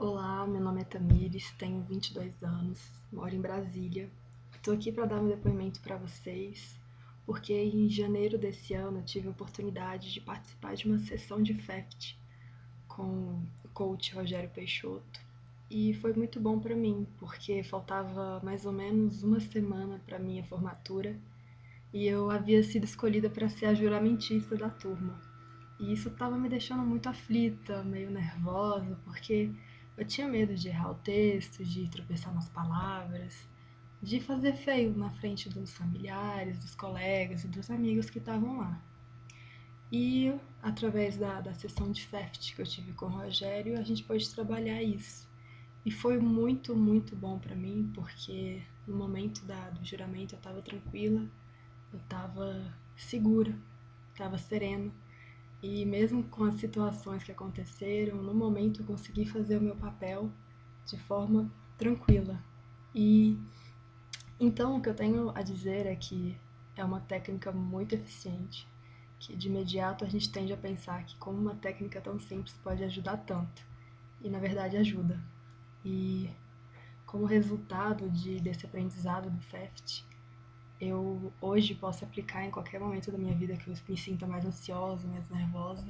Olá, meu nome é Tamires, tenho 22 anos, moro em Brasília. Estou aqui para dar um depoimento para vocês, porque em janeiro desse ano tive a oportunidade de participar de uma sessão de FEFT com o coach Rogério Peixoto. E foi muito bom para mim, porque faltava mais ou menos uma semana para minha formatura e eu havia sido escolhida para ser a juramentista da turma. E isso estava me deixando muito aflita, meio nervosa, porque eu tinha medo de errar o texto, de tropeçar nas palavras, de fazer feio na frente dos familiares, dos colegas e dos amigos que estavam lá. E através da, da sessão de FEFT que eu tive com o Rogério, a gente pôde trabalhar isso. E foi muito, muito bom para mim, porque no momento da, do juramento eu estava tranquila, eu estava segura, estava serena e mesmo com as situações que aconteceram, no momento eu consegui fazer o meu papel de forma tranquila. E então o que eu tenho a dizer é que é uma técnica muito eficiente, que de imediato a gente tende a pensar que como uma técnica tão simples pode ajudar tanto. E na verdade ajuda. E como resultado de, desse aprendizado do FEFT, eu hoje posso aplicar em qualquer momento da minha vida que eu me sinta mais ansiosa, mais nervosa.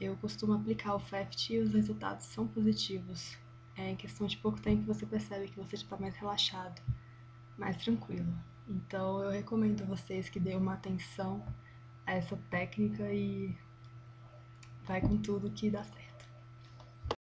Eu costumo aplicar o FEFT e os resultados são positivos. É, em questão de pouco tempo você percebe que você está mais relaxado, mais tranquilo. Então eu recomendo a vocês que dêem uma atenção a essa técnica e vai com tudo que dá certo.